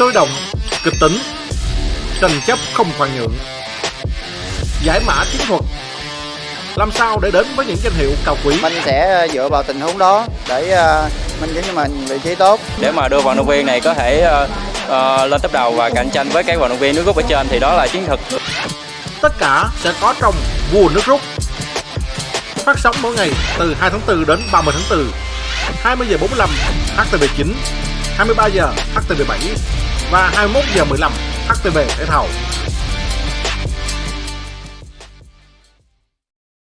sôi động, kịch tính, tranh chấp không khoan nhượng. Giải mã chiến thuật. Làm sao để đến với những danh hiệu cao quý? Mình sẽ dựa vào tình huống đó để uh, mình giống như mình vị trí tốt. Để mà đưa vận động viên này có thể uh, uh, lên top đầu và cạnh tranh với các vận động viên nước rút ở trên thì đó là chiến thuật. Tất cả sẽ có trong vua nước rút. Phát sóng mỗi ngày từ 2 tháng 4 đến 30 tháng 4 20 giờ 45 HTV9 23 giờ HTV7 và 21 giờ 15 HTV thể thao.